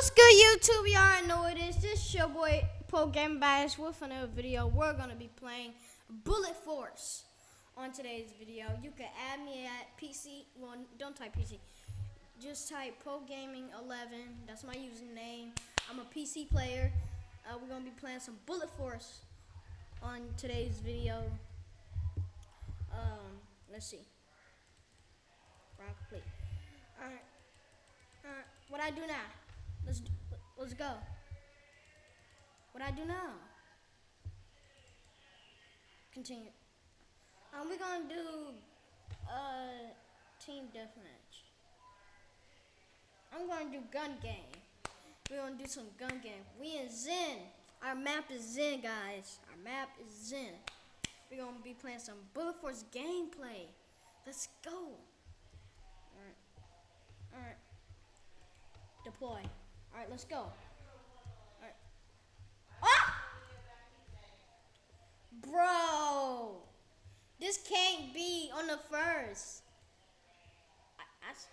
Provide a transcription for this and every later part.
What's good, YouTube? Y'all know it is. This is your boy Pro Game Bash with another video. We're gonna be playing Bullet Force on today's video. You can add me at PC. Well, don't type PC. Just type Pro Gaming 11. That's my username. I'm a PC player. Uh, we're gonna be playing some Bullet Force on today's video. Um, let's see. Rock, complete. All right. All right. What I do now? Let's let's go. What I do now? Continue. Um, we're gonna do uh team deathmatch. I'm gonna do gun game. We're gonna do some gun game. We in Zen. Our map is Zen, guys. Our map is Zen. We're gonna be playing some Bullet Force gameplay. Let's go. Alright. Alright. Deploy. Alright, let's go. Alright. Ah! Bro! This can't be on the first. I, I s-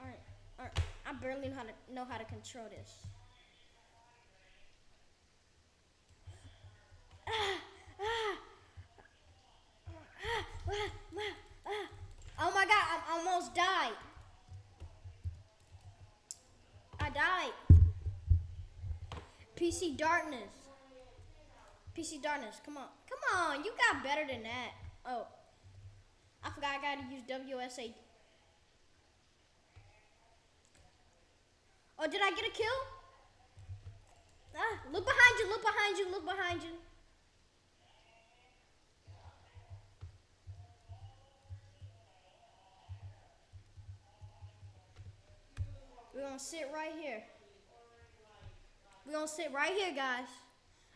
alright, alright. I barely know how to know how to control this. Ah, ah, ah, ah, ah, ah. Oh my god, I almost died. I PC darkness. PC darkness. Come on. Come on. You got better than that. Oh. I forgot I gotta use WSA. Oh, did I get a kill? Ah, look behind you, look behind you, look behind you. Gonna sit right here. We're gonna sit right here, guys.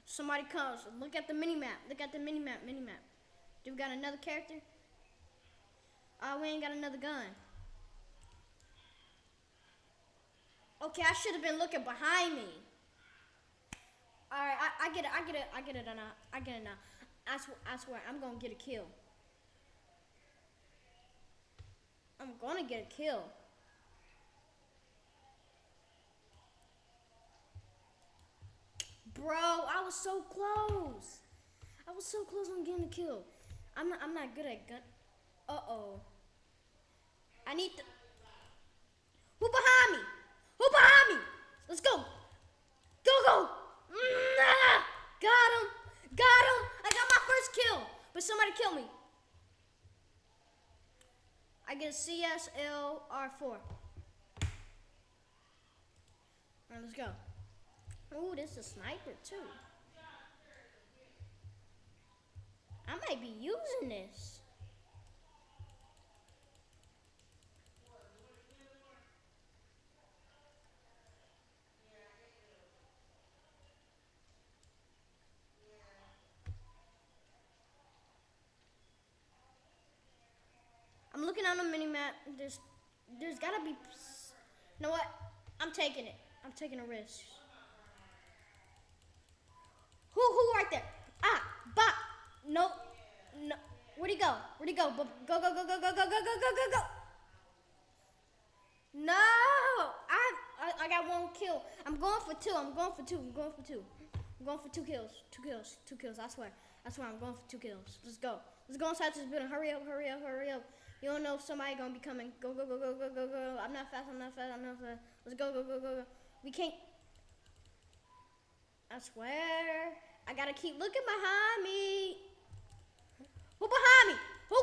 Somebody comes. Look at the mini map. Look at the mini map. Mini map. Do we got another character? Oh, we ain't got another gun. Okay, I should have been looking behind me. All right, I, I get it. I get it. I get it now. I get it now. I swear, I swear, I'm gonna get a kill. I'm gonna get a kill. Bro, I was so close. I was so close on getting a kill. I'm not. I'm not good at gun. Uh oh. I need to. Who behind me? Who behind me? Let's go. Go go. Got him. Got him. I got my first kill, but somebody killed me. I get a CSL R4. All right, let's go. Ooh, this is a sniper too. I might be using this. I'm looking on the mini map. There's, there's gotta be. You know what? I'm taking it. I'm taking a risk. Who, who right there? Ah, bop. No, no. Where'd he go? Where'd he go? Go, go, go, go, go, go, go, go, go, go, go. No, I, I, I got one kill. I'm going for two. I'm going for two. I'm going for two. I'm going for two kills. Two kills. Two kills. I swear. I swear. I'm going for two kills. Let's go. Let's go inside this building. Hurry up. Hurry up. Hurry up. You don't know if somebody gonna be coming. Go, go, go, go, go, go, go. I'm not fast. I'm not fast. I'm not fast. Let's go, go, go, go, go. We can't. I swear. I gotta keep looking behind me. Who behind me? Who?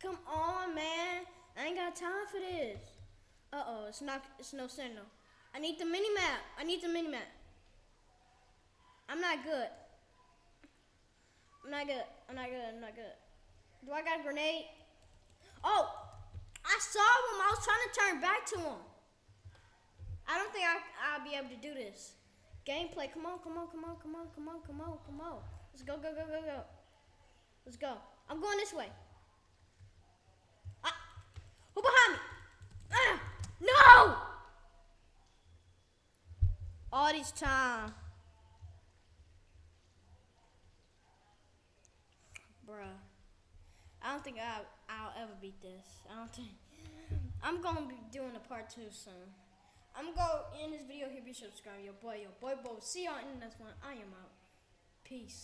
Come on, man. I ain't got time for this. Uh oh, it's not. It's no signal. I need the mini map. I need the mini map. I'm not good. I'm not good. I'm not good. I'm not good. Do I got a grenade? Oh, I saw him. I was trying to turn back to him. I don't think I, I'll be able to do this. Gameplay, come on, come on, come on, come on, come on, come on, come on. Let's go, go, go, go, go. Let's go. I'm going this way. Ah, who behind me? Ah, no! All this time. Bruh. I don't think I'll, I'll ever beat this. I don't think. I'm gonna be doing a part two soon. I'm gonna end this video here. Be subscribe. Your boy, your boy, boy. See y'all in the next one. I am out. Peace.